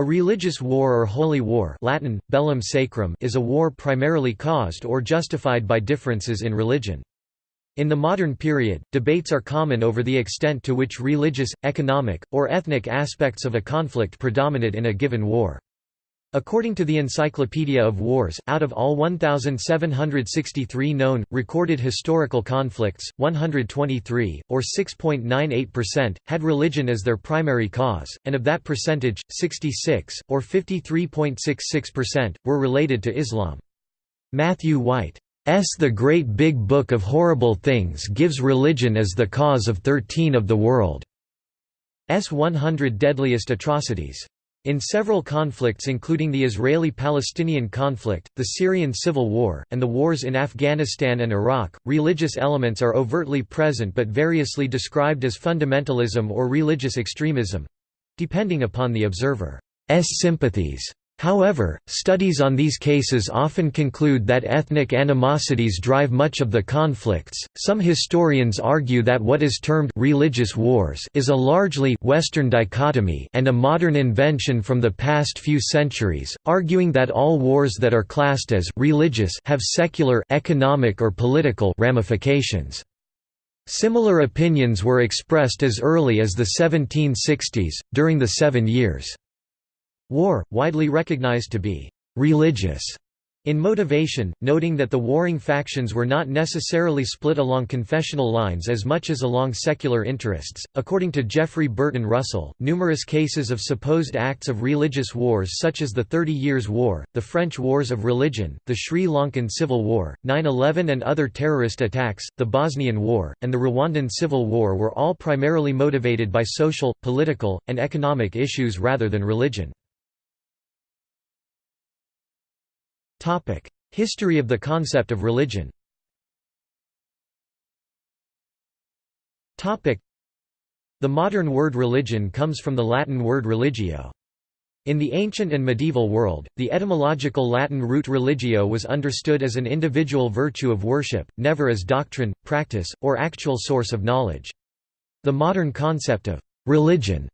A religious war or holy war Latin, bellum sacrum is a war primarily caused or justified by differences in religion. In the modern period, debates are common over the extent to which religious, economic, or ethnic aspects of a conflict predominate in a given war. According to the Encyclopedia of Wars, out of all 1,763 known, recorded historical conflicts, 123, or 6.98%, had religion as their primary cause, and of that percentage, 66, or 53.66%, were related to Islam. Matthew White's The Great Big Book of Horrible Things gives religion as the cause of 13 of the world's 100 deadliest atrocities. In several conflicts including the Israeli-Palestinian conflict, the Syrian civil war, and the wars in Afghanistan and Iraq, religious elements are overtly present but variously described as fundamentalism or religious extremism—depending upon the observer's sympathies. However, studies on these cases often conclude that ethnic animosities drive much of the conflicts. Some historians argue that what is termed religious wars is a largely Western dichotomy and a modern invention from the past few centuries, arguing that all wars that are classed as religious have secular, economic or political ramifications. Similar opinions were expressed as early as the 1760s, during the Seven Years' War, widely recognized to be «religious» in motivation, noting that the warring factions were not necessarily split along confessional lines as much as along secular interests. According to Jeffrey Burton Russell, numerous cases of supposed acts of religious wars, such as the Thirty Years' War, the French Wars of Religion, the Sri Lankan Civil War, 9 11 and other terrorist attacks, the Bosnian War, and the Rwandan Civil War, were all primarily motivated by social, political, and economic issues rather than religion. History of the concept of religion The modern word religion comes from the Latin word religio. In the ancient and medieval world, the etymological Latin root religio was understood as an individual virtue of worship, never as doctrine, practice, or actual source of knowledge. The modern concept of religion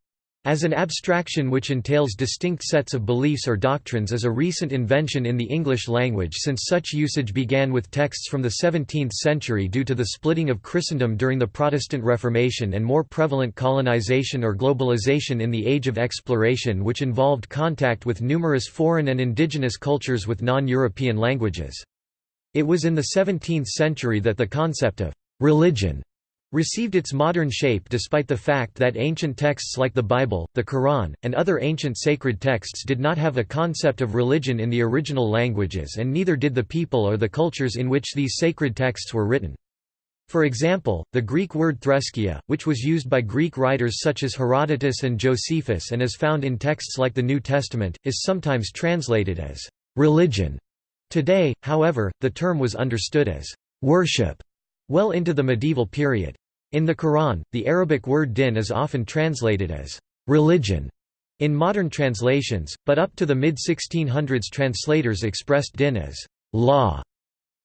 as an abstraction which entails distinct sets of beliefs or doctrines is a recent invention in the English language since such usage began with texts from the 17th century due to the splitting of Christendom during the Protestant Reformation and more prevalent colonization or globalization in the Age of Exploration which involved contact with numerous foreign and indigenous cultures with non-European languages. It was in the 17th century that the concept of «religion» received its modern shape despite the fact that ancient texts like the Bible, the Quran, and other ancient sacred texts did not have a concept of religion in the original languages and neither did the people or the cultures in which these sacred texts were written. For example, the Greek word threskeia, which was used by Greek writers such as Herodotus and Josephus and is found in texts like the New Testament, is sometimes translated as «religion». Today, however, the term was understood as «worship» well into the medieval period. In the Quran, the Arabic word din is often translated as religion in modern translations, but up to the mid-1600s translators expressed din as law.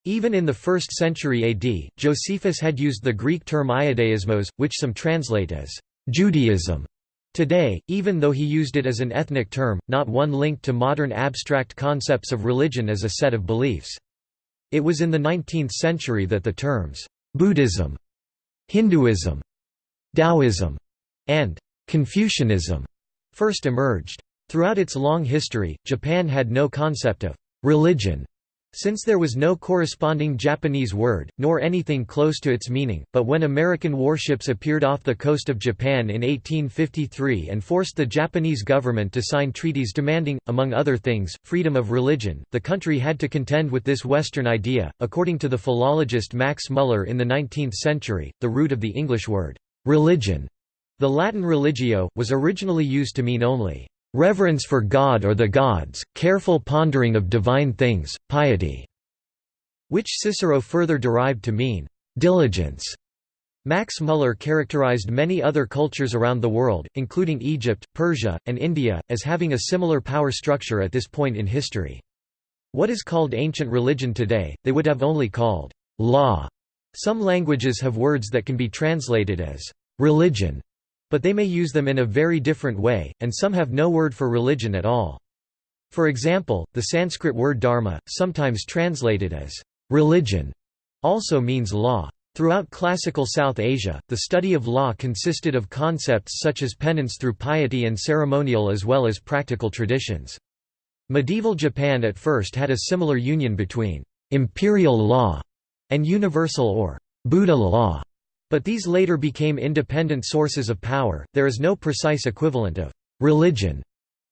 Even in the 1st century AD, Josephus had used the Greek term ioudaismos, which some translate as Judaism. Today, even though he used it as an ethnic term, not one linked to modern abstract concepts of religion as a set of beliefs. It was in the 19th century that the terms Buddhism, Hinduism, Taoism, and Confucianism first emerged. Throughout its long history, Japan had no concept of religion since there was no corresponding Japanese word, nor anything close to its meaning, but when American warships appeared off the coast of Japan in 1853 and forced the Japanese government to sign treaties demanding, among other things, freedom of religion, the country had to contend with this Western idea. According to the philologist Max Muller in the 19th century, the root of the English word, religion, the Latin religio, was originally used to mean only reverence for God or the gods, careful pondering of divine things, piety", which Cicero further derived to mean diligence. Max Muller characterized many other cultures around the world, including Egypt, Persia, and India, as having a similar power structure at this point in history. What is called ancient religion today, they would have only called law. Some languages have words that can be translated as religion, But they may use them in a very different way, and some have no word for religion at all. For example, the Sanskrit word dharma, sometimes translated as religion, also means law. Throughout classical South Asia, the study of law consisted of concepts such as penance through piety and ceremonial as well as practical traditions. Medieval Japan at first had a similar union between imperial law and universal or Buddha law, but these later became independent sources of power. There is no precise equivalent of religion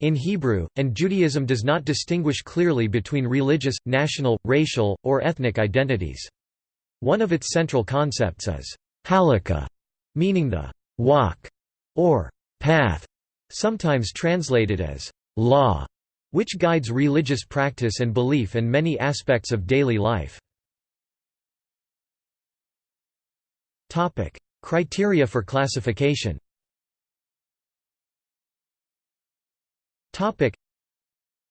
in Hebrew, and Judaism does not distinguish clearly between religious, national, racial, or ethnic identities. One of its central concepts is halakha, meaning the walk or path, sometimes translated as law, which guides religious practice and belief and many aspects of daily life. Criteria for classification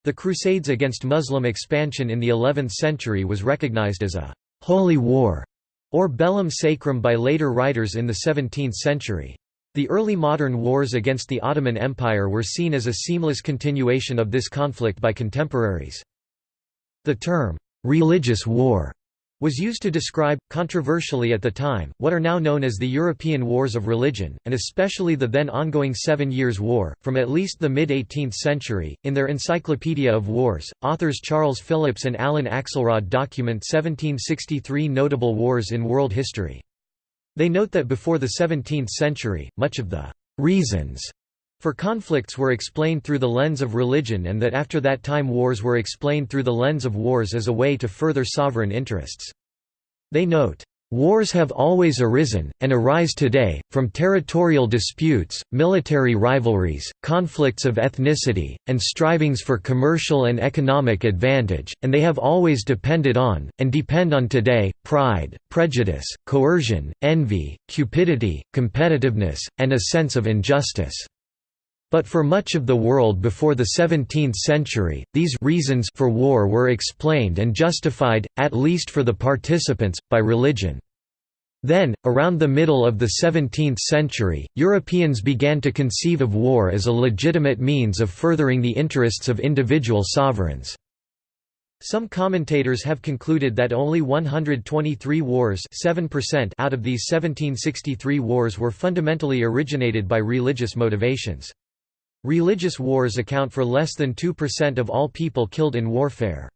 The Crusades against Muslim expansion in the 11th century was recognized as a «holy war» or bellum sacrum by later writers in the 17th century. The early modern wars against the Ottoman Empire were seen as a seamless continuation of this conflict by contemporaries. The term, «religious war» was used to describe, controversially at the time, what are now known as the European Wars of Religion, and especially the then ongoing Seven Years' War, from at least the mid 18th century. In their Encyclopedia of Wars, authors Charles Phillips and Alan Axelrod document 1763 notable wars in world history. They note that before the 17th century, much of the reasons for conflicts were explained through the lens of religion and that after that time wars were explained through the lens of wars as a way to further sovereign interests. They note, Wars have always arisen, and arise today, from territorial disputes, military rivalries, conflicts of ethnicity, and strivings for commercial and economic advantage, and they have always depended on, and depend on today, pride, prejudice, coercion, envy, cupidity, competitiveness, and a sense of injustice. But for much of the world before the 17th century, these reasons for war were explained and justified, at least for the participants, by religion. Then, around the middle of the 17th century, Europeans began to conceive of war as a legitimate means of furthering the interests of individual sovereigns. Some commentators have concluded that only 123 wars 7% out of these 1763 wars were fundamentally originated by religious motivations. Religious wars account for less than 2% of all people killed in warfare.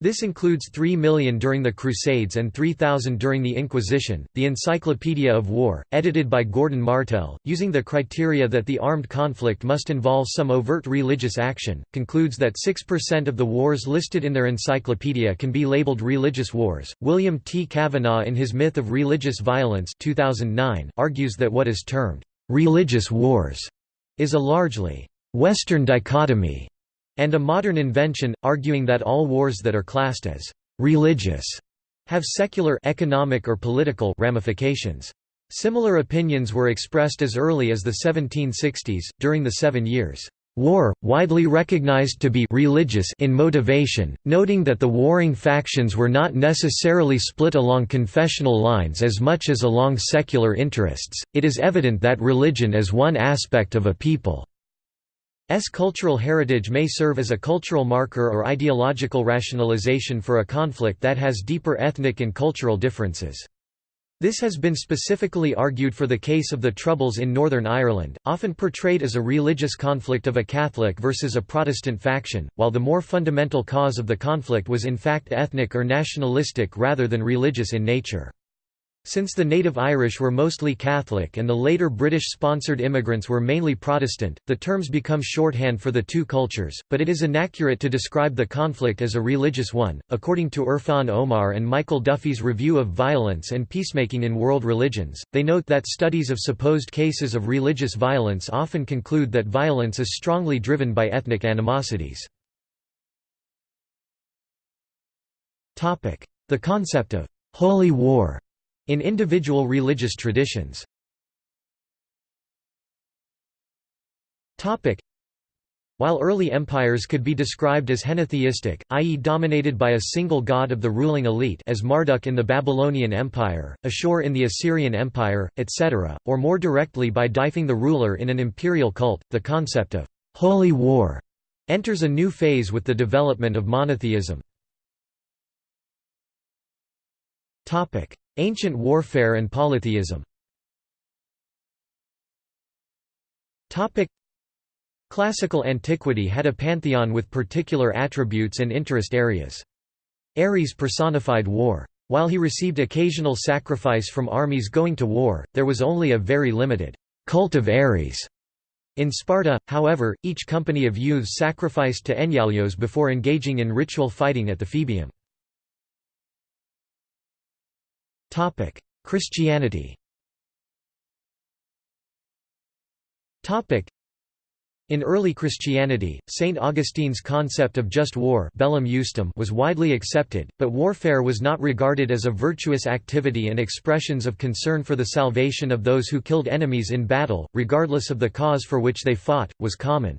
This includes 3 million during the Crusades and 3,000 during the Inquisition. The Encyclopedia of War, edited by Gordon Martel, using the criteria that the armed conflict must involve some overt religious action, concludes that 6% of the wars listed in their encyclopedia can be labeled religious wars. William T. Cavanaugh, in his Myth of Religious Violence 2009, argues that what is termed religious wars is a largely Western dichotomy and a modern invention, arguing that all wars that are classed as religious have secular economic or political ramifications. Similar opinions were expressed as early as the 1760s, during the Seven Years' War, widely recognized to be religious in motivation, noting that the warring factions were not necessarily split along confessional lines as much as along secular interests. It is evident that religion as one aspect of a people's cultural heritage may serve as a cultural marker or ideological rationalization for a conflict that has deeper ethnic and cultural differences. This has been specifically argued for the case of the Troubles in Northern Ireland, often portrayed as a religious conflict of a Catholic versus a Protestant faction, while the more fundamental cause of the conflict was in fact ethnic or nationalistic rather than religious in nature. Since the native Irish were mostly Catholic and the later British-sponsored immigrants were mainly Protestant, the terms become shorthand for the two cultures, but it is inaccurate to describe the conflict as a religious one. According to Irfan Omar and Michael Duffy's Review of Violence and Peacemaking in World Religions, they note that studies of supposed cases of religious violence often conclude that violence is strongly driven by ethnic animosities. The concept of «holy war» in individual religious traditions. While early empires could be described as henotheistic, i.e. dominated by a single god of the ruling elite as Marduk in the Babylonian Empire, Ashur in the Assyrian Empire, etc., or more directly by deifying the ruler in an imperial cult, the concept of «holy war» enters a new phase with the development of monotheism. Ancient warfare and polytheism Classical antiquity had a pantheon with particular attributes and interest areas. Ares personified war. While he received occasional sacrifice from armies going to war, there was only a very limited cult of Ares. In Sparta, however, each company of youths sacrificed to Enyalios before engaging in ritual fighting at the Phoebeum. Christianity in early Christianity, St. Augustine's concept of just war justum was widely accepted, but warfare was not regarded as a virtuous activity and expressions of concern for the salvation of those who killed enemies in battle, regardless of the cause for which they fought, was common.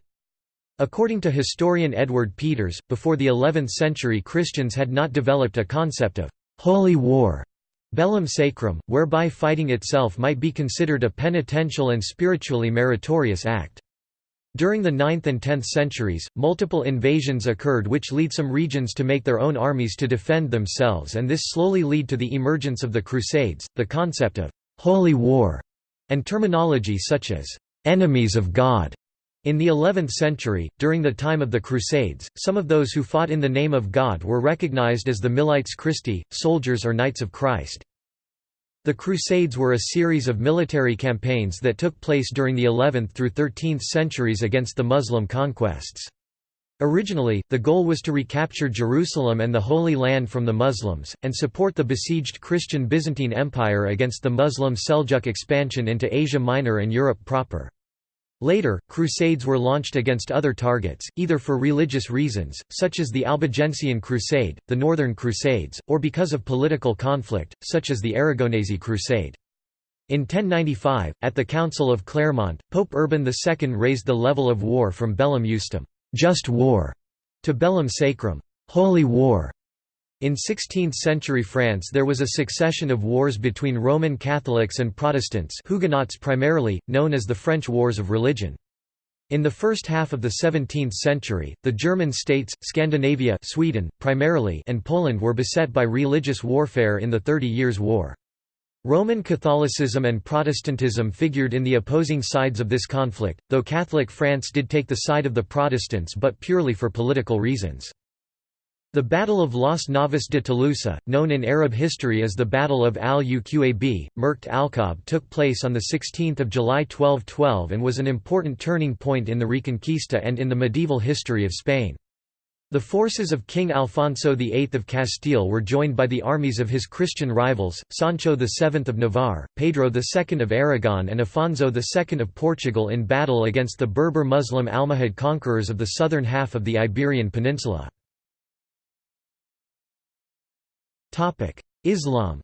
According to historian Edward Peters, before the 11th century Christians had not developed a concept of «holy war» bellum sacrum, whereby fighting itself might be considered a penitential and spiritually meritorious act. During the 9th and 10th centuries, multiple invasions occurred which lead some regions to make their own armies to defend themselves and this slowly lead to the emergence of the Crusades, the concept of «holy war» and terminology such as «enemies of God». In the 11th century, during the time of the Crusades, some of those who fought in the name of God were recognized as the Milites Christi, soldiers or Knights of Christ. The Crusades were a series of military campaigns that took place during the 11th through 13th centuries against the Muslim conquests. Originally, the goal was to recapture Jerusalem and the Holy Land from the Muslims, and support the besieged Christian Byzantine Empire against the Muslim Seljuk expansion into Asia Minor and Europe proper. Later, crusades were launched against other targets, either for religious reasons, such as the Albigensian Crusade, the Northern Crusades, or because of political conflict, such as the Aragonese Crusade. In 1095, at the Council of Clermont, Pope Urban II raised the level of war from bellum justum just war", to bellum sacrum holy war", in 16th-century France there was a succession of wars between Roman Catholics and Protestants Huguenots primarily, known as the French Wars of Religion. In the first half of the 17th century, the German states, Scandinavia Sweden, primarily and Poland were beset by religious warfare in the Thirty Years' War. Roman Catholicism and Protestantism figured in the opposing sides of this conflict, though Catholic France did take the side of the Protestants but purely for political reasons. The Battle of Las Navas de Tolosa, known in Arab history as the Battle of al-Uqab, Merkt al-Kab took place on 16 July 1212 and was an important turning point in the Reconquista and in the medieval history of Spain. The forces of King Alfonso VIII of Castile were joined by the armies of his Christian rivals, Sancho VII of Navarre, Pedro II of Aragon and Afonso II of Portugal in battle against the Berber Muslim Almohad conquerors of the southern half of the Iberian Peninsula. Islam.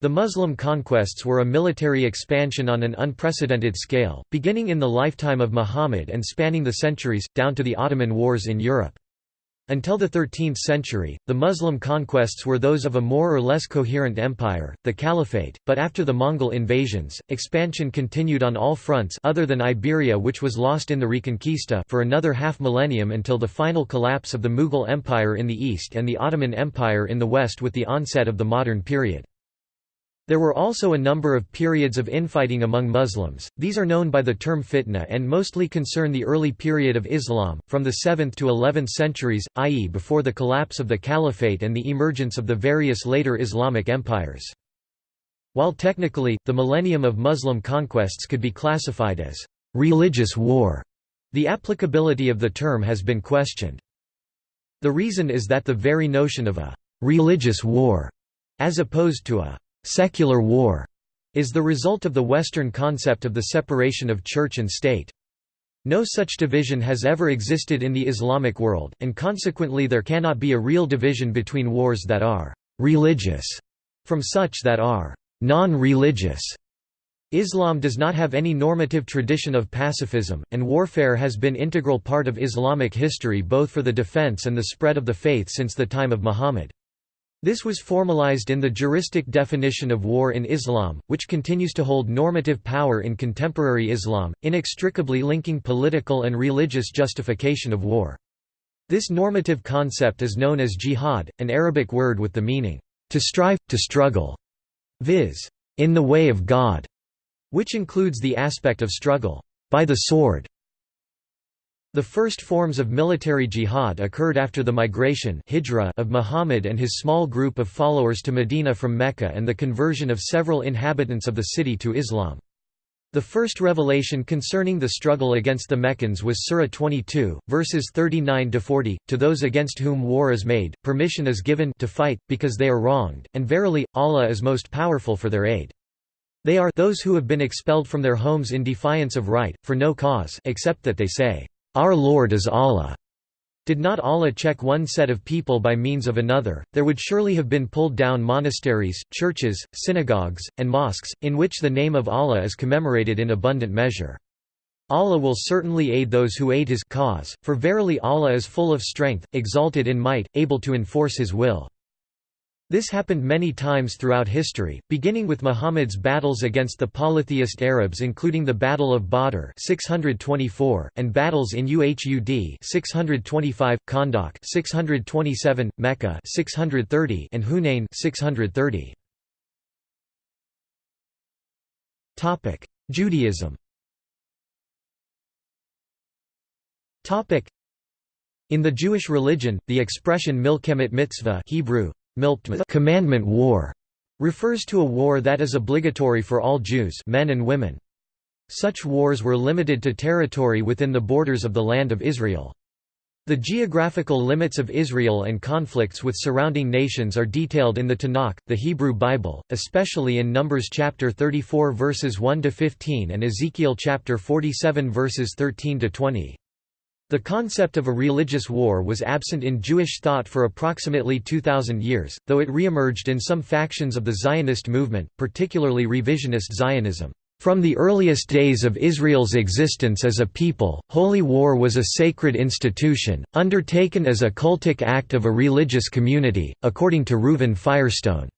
The Muslim conquests were a military expansion on an unprecedented scale, beginning in the lifetime of Muhammad and spanning the centuries, down to the Ottoman Wars in Europe. Until the 13th century, the Muslim conquests were those of a more or less coherent empire, the Caliphate, but after the Mongol invasions, expansion continued on all fronts other than Iberia which was lost in the Reconquista for another half-millennium until the final collapse of the Mughal Empire in the east and the Ottoman Empire in the west with the onset of the modern period. There were also a number of periods of infighting among Muslims, these are known by the term fitna and mostly concern the early period of Islam, from the 7th to 11th centuries, i.e. before the collapse of the Caliphate and the emergence of the various later Islamic empires. While technically, the millennium of Muslim conquests could be classified as «religious war», the applicability of the term has been questioned. The reason is that the very notion of a «religious war» as opposed to a secular war is the result of the Western concept of the separation of church and state. No such division has ever existed in the Islamic world, and consequently there cannot be a real division between wars that are «religious» from such that are «non-religious». Islam does not have any normative tradition of pacifism, and warfare has been integral part of Islamic history both for the defense and the spread of the faith since the time of Muhammad. This was formalized in the juristic definition of war in Islam, which continues to hold normative power in contemporary Islam, inextricably linking political and religious justification of war. This normative concept is known as jihad, an Arabic word with the meaning, to strive, to struggle, viz. in the way of God which includes the aspect of struggle by the sword. The first forms of military jihad occurred after the migration of Muhammad and his small group of followers to Medina from Mecca and the conversion of several inhabitants of the city to Islam. The first revelation concerning the struggle against the Meccans was Surah 22, verses 39–40, To those against whom war is made, permission is given to fight, because they are wronged, and verily, Allah is most powerful for their aid. They are those who have been expelled from their homes in defiance of right, for no cause except that they say, "'Our Lord is Allah' Did not Allah check one set of people by means of another, there would surely have been pulled down monasteries, churches, synagogues, and mosques, in which the name of Allah is commemorated in abundant measure. Allah will certainly aid those who aid His cause, for verily Allah is full of strength, exalted in might, able to enforce His will. This happened many times throughout history, beginning with Muhammad's battles against the polytheist Arabs including the Battle of Badr 624, and battles in Uhud 625, Khandaq 627, Mecca 630, and Hunain 630. Judaism in the Jewish religion, the expression milchemet mitzvah Hebrew, commandment war refers to a war that is obligatory for all Jews men and women. Such wars were limited to territory within the borders of the Land of Israel. The geographical limits of Israel and conflicts with surrounding nations are detailed in the Tanakh, the Hebrew Bible, especially in Numbers chapter 34 verses 1 to 15 and Ezekiel chapter 47 verses 13 to 20. The concept of a religious war was absent in Jewish thought for approximately 2,000 years, though it reemerged in some factions of the Zionist movement, particularly revisionist Zionism. From the earliest days of Israel's existence as a people, holy war was a sacred institution, undertaken as a cultic act of a religious community, according to Reuven Firestone.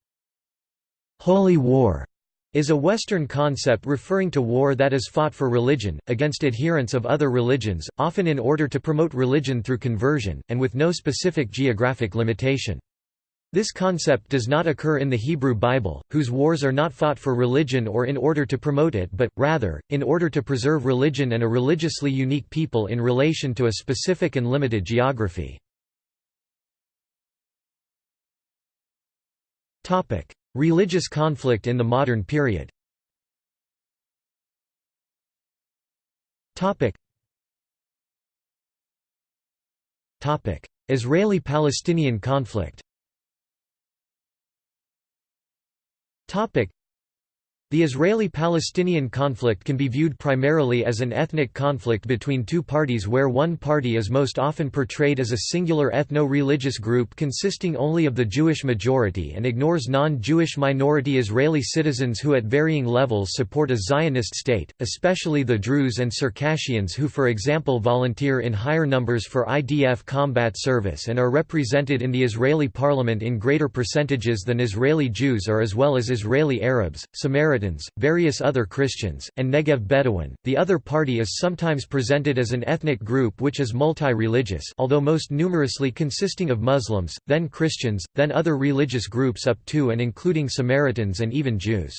Holy war is a Western concept referring to war that is fought for religion, against adherents of other religions, often in order to promote religion through conversion, and with no specific geographic limitation. This concept does not occur in the Hebrew Bible, whose wars are not fought for religion or in order to promote it but, rather, in order to preserve religion and a religiously unique people in relation to a specific and limited geography. Religious conflict in the modern period. Israeli-Palestinian conflict the Israeli-Palestinian conflict can be viewed primarily as an ethnic conflict between two parties where one party is most often portrayed as a singular ethno-religious group consisting only of the Jewish majority and ignores non-Jewish minority Israeli citizens who at varying levels support a Zionist state, especially the Druze and Circassians who for example volunteer in higher numbers for IDF combat service and are represented in the Israeli parliament in greater percentages than Israeli Jews are as well as Israeli Arabs, Samaritans Samaritans, various other Christians, and Negev Bedouin. The other party is sometimes presented as an ethnic group which is multi-religious although most numerously consisting of Muslims, then Christians, then other religious groups up to and including Samaritans and even Jews.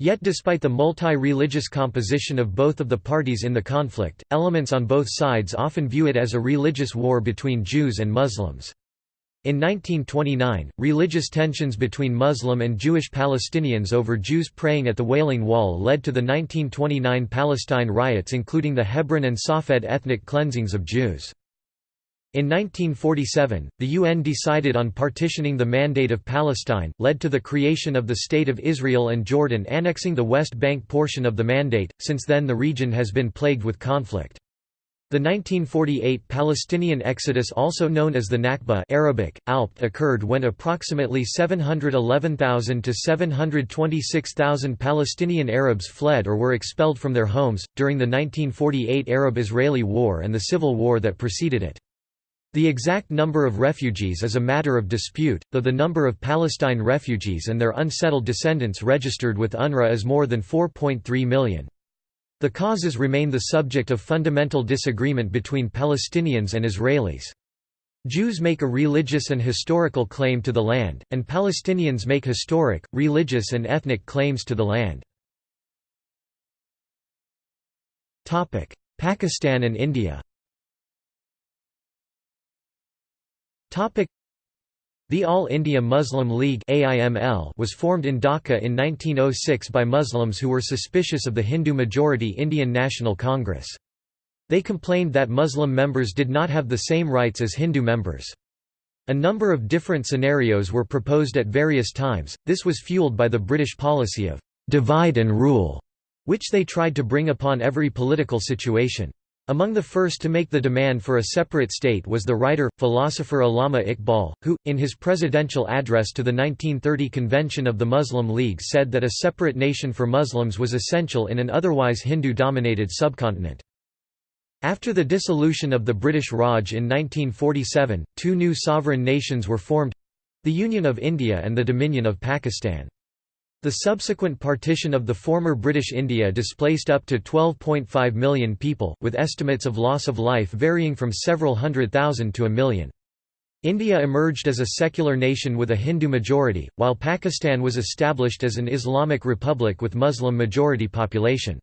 Yet despite the multi-religious composition of both of the parties in the conflict, elements on both sides often view it as a religious war between Jews and Muslims. In 1929, religious tensions between Muslim and Jewish Palestinians over Jews praying at the Wailing Wall led to the 1929 Palestine riots including the Hebron and Safed ethnic cleansings of Jews. In 1947, the UN decided on partitioning the Mandate of Palestine, led to the creation of the State of Israel and Jordan annexing the West Bank portion of the Mandate. Since then the region has been plagued with conflict. The 1948 Palestinian exodus also known as the Nakba Arabic, Alp occurred when approximately 711,000 to 726,000 Palestinian Arabs fled or were expelled from their homes, during the 1948 Arab-Israeli War and the civil war that preceded it. The exact number of refugees is a matter of dispute, though the number of Palestine refugees and their unsettled descendants registered with UNRWA is more than 4.3 million. The causes remain the subject of fundamental disagreement between Palestinians and Israelis. Jews make a religious and historical claim to the land, and Palestinians make historic, religious and ethnic claims to the land. Pakistan and India the All India Muslim League was formed in Dhaka in 1906 by Muslims who were suspicious of the Hindu-majority Indian National Congress. They complained that Muslim members did not have the same rights as Hindu members. A number of different scenarios were proposed at various times, this was fueled by the British policy of «divide and rule», which they tried to bring upon every political situation. Among the first to make the demand for a separate state was the writer, philosopher Allama Iqbal, who, in his presidential address to the 1930 Convention of the Muslim League said that a separate nation for Muslims was essential in an otherwise Hindu-dominated subcontinent. After the dissolution of the British Raj in 1947, two new sovereign nations were formed—the Union of India and the Dominion of Pakistan. The subsequent partition of the former British India displaced up to 12.5 million people, with estimates of loss of life varying from several hundred thousand to a million. India emerged as a secular nation with a Hindu majority, while Pakistan was established as an Islamic republic with Muslim majority population.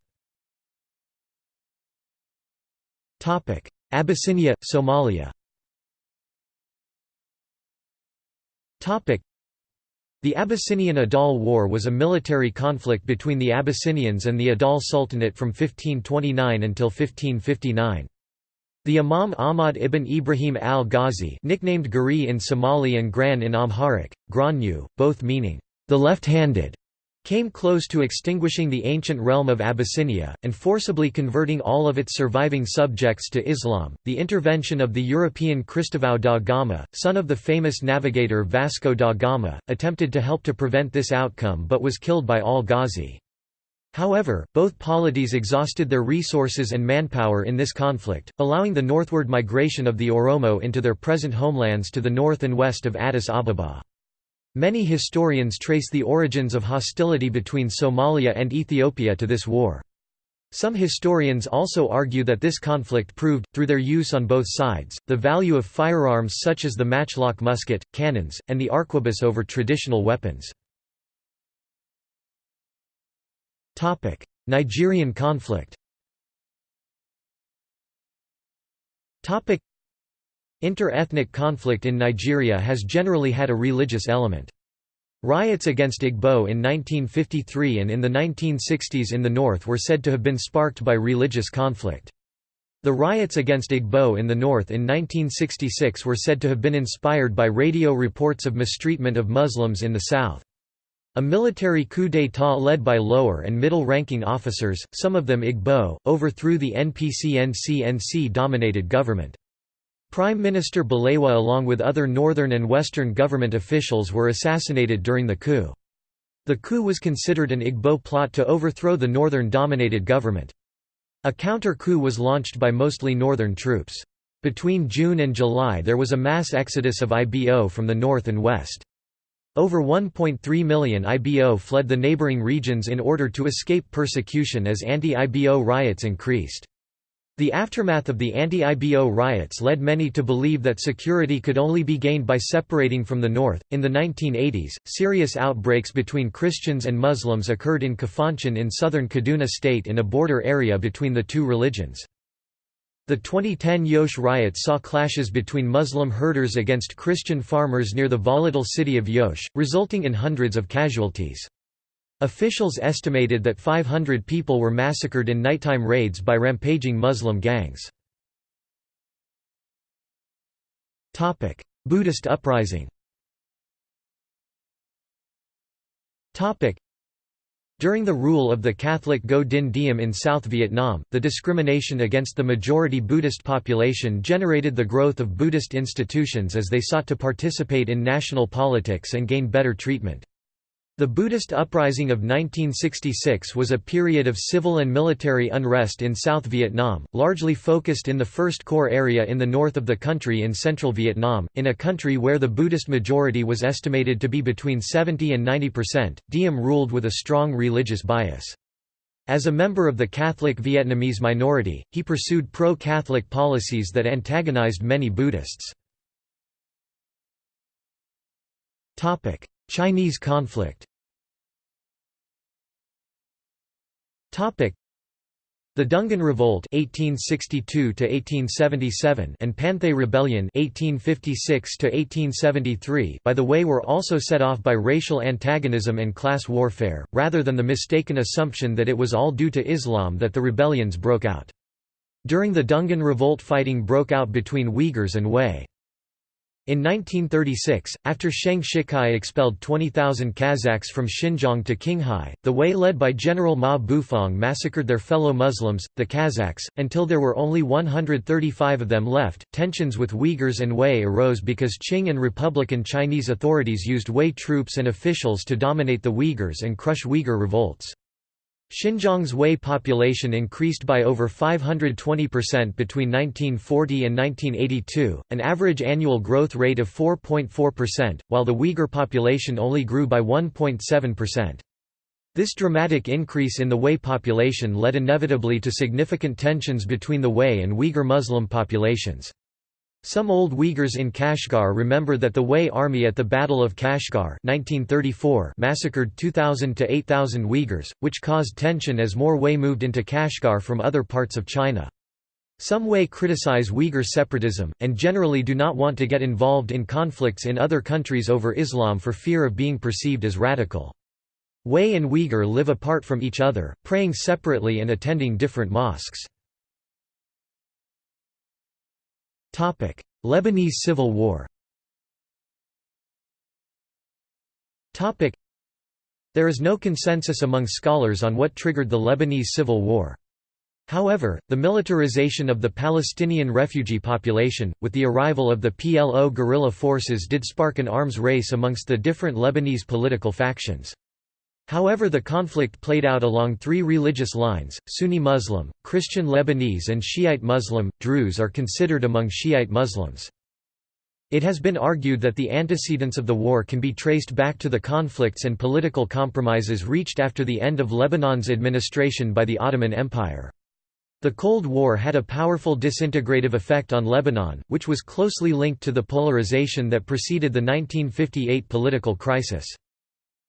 Abyssinia, Somalia the Abyssinian Adal War was a military conflict between the Abyssinians and the Adal Sultanate from 1529 until 1559. The Imam Ahmad ibn Ibrahim al-Ghazi nicknamed Gari in Somali and Gran in Amharic, Granyu, both meaning, the left-handed, came close to extinguishing the ancient realm of Abyssinia, and forcibly converting all of its surviving subjects to Islam. The intervention of the European Cristóvão da Gama, son of the famous navigator Vasco da Gama, attempted to help to prevent this outcome but was killed by al-Ghazi. However, both polities exhausted their resources and manpower in this conflict, allowing the northward migration of the Oromo into their present homelands to the north and west of Addis Ababa. Many historians trace the origins of hostility between Somalia and Ethiopia to this war. Some historians also argue that this conflict proved, through their use on both sides, the value of firearms such as the matchlock musket, cannons, and the arquebus over traditional weapons. Nigerian conflict Inter-ethnic conflict in Nigeria has generally had a religious element. Riots against Igbo in 1953 and in the 1960s in the north were said to have been sparked by religious conflict. The riots against Igbo in the north in 1966 were said to have been inspired by radio reports of mistreatment of Muslims in the south. A military coup d'état led by lower and middle-ranking officers, some of them Igbo, overthrew the NPCNC-NC-dominated government. Prime Minister Balewa along with other northern and western government officials were assassinated during the coup. The coup was considered an Igbo plot to overthrow the northern-dominated government. A counter-coup was launched by mostly northern troops. Between June and July there was a mass exodus of IBO from the north and west. Over 1.3 million IBO fled the neighboring regions in order to escape persecution as anti-IBO riots increased. The aftermath of the anti-IBO riots led many to believe that security could only be gained by separating from the north. In the 1980s, serious outbreaks between Christians and Muslims occurred in Kafanchan in southern Kaduna state in a border area between the two religions. The 2010 Jos riots saw clashes between Muslim herders against Christian farmers near the volatile city of Jos, resulting in hundreds of casualties. Officials estimated that 500 people were massacred in nighttime raids by rampaging Muslim gangs. Buddhist uprising During the rule of the Catholic Ngo Dinh Diem in South Vietnam, the discrimination against the majority Buddhist population generated the growth of Buddhist institutions as they sought to participate in national politics and gain better treatment. The Buddhist uprising of 1966 was a period of civil and military unrest in South Vietnam, largely focused in the First Corps area in the north of the country in central Vietnam, in a country where the Buddhist majority was estimated to be between 70 and 90 percent. Diem ruled with a strong religious bias. As a member of the Catholic Vietnamese minority, he pursued pro-Catholic policies that antagonized many Buddhists. Chinese conflict the Dungan Revolt (1862–1877) and Panthay Rebellion (1856–1873) by the way were also set off by racial antagonism and class warfare, rather than the mistaken assumption that it was all due to Islam that the rebellions broke out. During the Dungan Revolt fighting broke out between Uyghurs and Hui. In 1936, after Sheng Shicai expelled 20,000 Kazakhs from Xinjiang to Qinghai, the Hui led by General Ma Bufang massacred their fellow Muslims, the Kazakhs, until there were only 135 of them left. Tensions with Uyghurs and Hui arose because Qing and Republican Chinese authorities used Hui troops and officials to dominate the Uyghurs and crush Uyghur revolts. Xinjiang's Hui population increased by over 520% between 1940 and 1982, an average annual growth rate of 4.4%, while the Uyghur population only grew by 1.7%. This dramatic increase in the Hui population led inevitably to significant tensions between the Hui and Uyghur Muslim populations. Some old Uyghurs in Kashgar remember that the Hui army at the Battle of Kashgar 1934 massacred 2,000 to 8,000 Uyghurs, which caused tension as more Hui moved into Kashgar from other parts of China. Some Hui criticize Uyghur separatism, and generally do not want to get involved in conflicts in other countries over Islam for fear of being perceived as radical. Hui and Uyghur live apart from each other, praying separately and attending different mosques. Lebanese Civil War There is no consensus among scholars on what triggered the Lebanese Civil War. However, the militarization of the Palestinian refugee population, with the arrival of the PLO guerrilla forces did spark an arms race amongst the different Lebanese political factions. However the conflict played out along three religious lines, Sunni Muslim, Christian Lebanese and Shiite Muslim, Druze are considered among Shiite Muslims. It has been argued that the antecedents of the war can be traced back to the conflicts and political compromises reached after the end of Lebanon's administration by the Ottoman Empire. The Cold War had a powerful disintegrative effect on Lebanon, which was closely linked to the polarization that preceded the 1958 political crisis.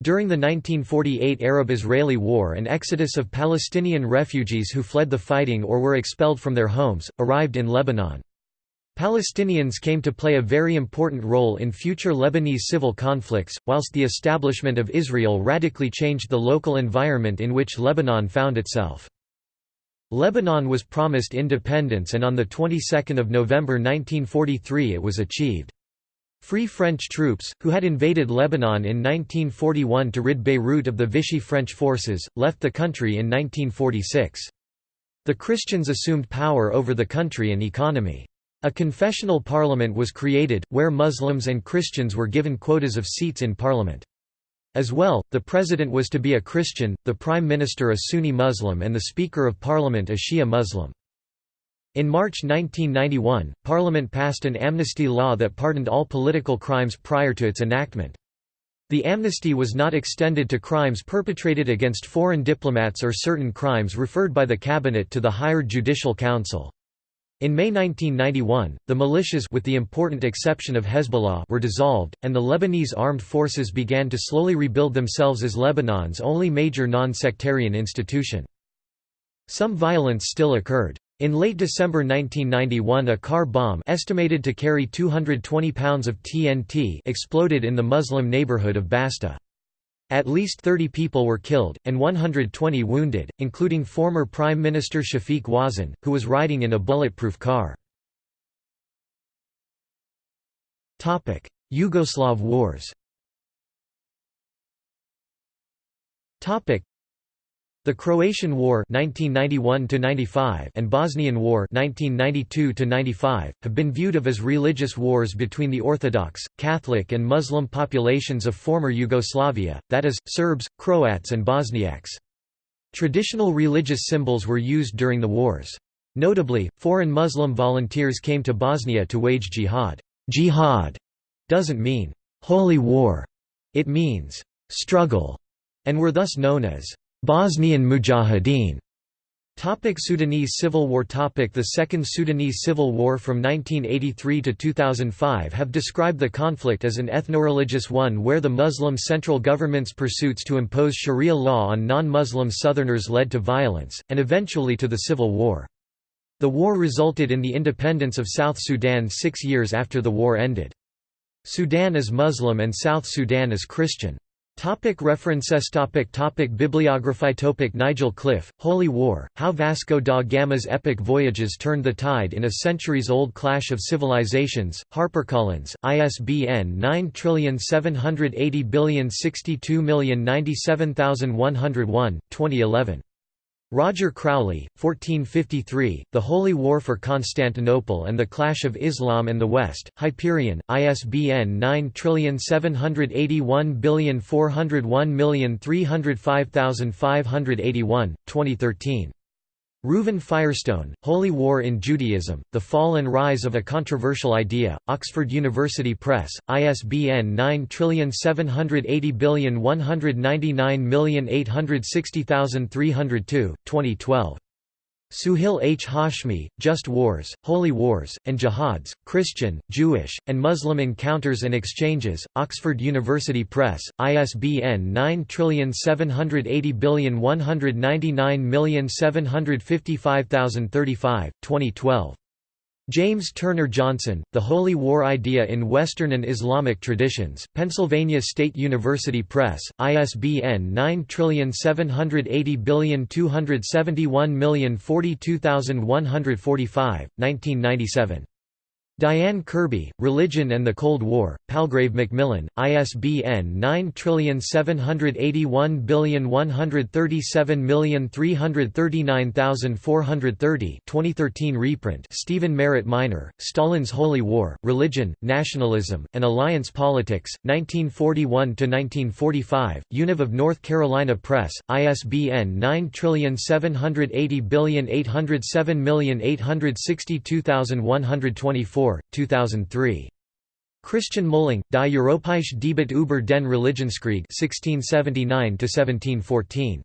During the 1948 Arab-Israeli War an exodus of Palestinian refugees who fled the fighting or were expelled from their homes, arrived in Lebanon. Palestinians came to play a very important role in future Lebanese civil conflicts, whilst the establishment of Israel radically changed the local environment in which Lebanon found itself. Lebanon was promised independence and on the 22nd of November 1943 it was achieved. Free French troops, who had invaded Lebanon in 1941 to rid Beirut of the Vichy French forces, left the country in 1946. The Christians assumed power over the country and economy. A confessional parliament was created, where Muslims and Christians were given quotas of seats in parliament. As well, the president was to be a Christian, the prime minister a Sunni Muslim and the speaker of parliament a Shia Muslim. In March 1991, Parliament passed an amnesty law that pardoned all political crimes prior to its enactment. The amnesty was not extended to crimes perpetrated against foreign diplomats or certain crimes referred by the cabinet to the higher judicial council. In May 1991, the militias with the important exception of Hezbollah were dissolved, and the Lebanese armed forces began to slowly rebuild themselves as Lebanon's only major non-sectarian institution. Some violence still occurred. In late December 1991 a car bomb estimated to carry 220 pounds of TNT exploded in the Muslim neighborhood of Basta. At least 30 people were killed, and 120 wounded, including former Prime Minister Shafiq Wazzan, who was riding in a bulletproof car. Yugoslav wars The Croatian War 1991 and Bosnian War 1992 have been viewed of as religious wars between the Orthodox, Catholic and Muslim populations of former Yugoslavia, that is, Serbs, Croats and Bosniaks. Traditional religious symbols were used during the wars. Notably, foreign Muslim volunteers came to Bosnia to wage jihad. Jihad doesn't mean holy war, it means struggle, and were thus known as Bosnian Mujahideen. Topic Sudanese Civil War Topic The Second Sudanese Civil War from 1983 to 2005 have described the conflict as an ethno-religious one where the Muslim central government's pursuits to impose Sharia law on non-Muslim Southerners led to violence, and eventually to the civil war. The war resulted in the independence of South Sudan six years after the war ended. Sudan is Muslim and South Sudan is Christian. Topic references topic topic Bibliography topic Nigel Cliff, Holy War, How Vasco da Gama's Epic Voyages Turned the Tide in a Centuries-Old Clash of Civilizations, HarperCollins, ISBN 9780062097101, 2011. Roger Crowley, 1453, The Holy War for Constantinople and the Clash of Islam and the West, Hyperion, ISBN 9781401305581, 2013. Reuven Firestone, Holy War in Judaism, The Fall and Rise of a Controversial Idea, Oxford University Press, ISBN 9780199860302, 2012. Suhail H. Hashmi, Just Wars, Holy Wars, and Jihads, Christian, Jewish, and Muslim Encounters and Exchanges, Oxford University Press, ISBN 9780199755035, 2012. James Turner Johnson, The Holy War Idea in Western and Islamic Traditions, Pennsylvania State University Press, ISBN 9780271042145, 1997. Dianne Kirby, Religion and the Cold War, Palgrave Macmillan, ISBN 9781137339430 2013 reprint Steven Merritt Miner, Stalin's Holy War, Religion, Nationalism, and Alliance Politics, 1941–1945, Univ of North Carolina Press, ISBN 9780807862124 2003. Christian Mühling, Die Europäische Debatte über den Religionskrieg 1679–1714.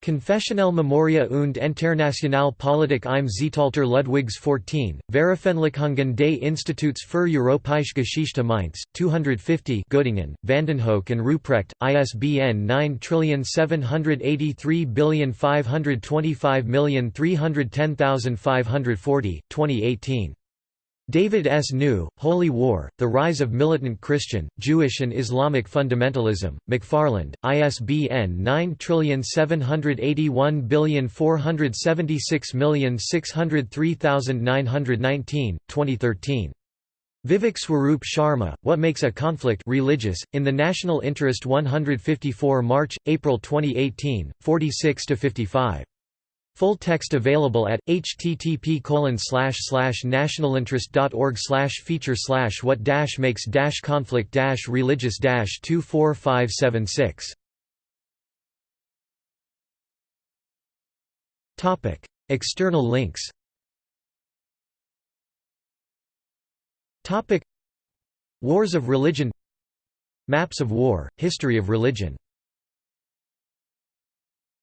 Konfessionelle Memoria und Internationale Politik im Zeitalter Ludwigs XIV, Veröffentlichungen des Instituts für Europäische Geschichte Mainz, 250 Göttingen, Vandenhoeck and Ruprecht, ISBN 9783525310540, 2018. David S. New, Holy War, The Rise of Militant Christian, Jewish and Islamic Fundamentalism, McFarland, ISBN 9781476603919, 2013. Vivek Swaroop Sharma, What Makes a Conflict Religious, in the National Interest 154 March, April 2018, 46–55. Full text available at http nationalinterest.org feature what makes conflict religious 24576. Topic: External links. Topic: Wars of religion. Maps of war, history of religion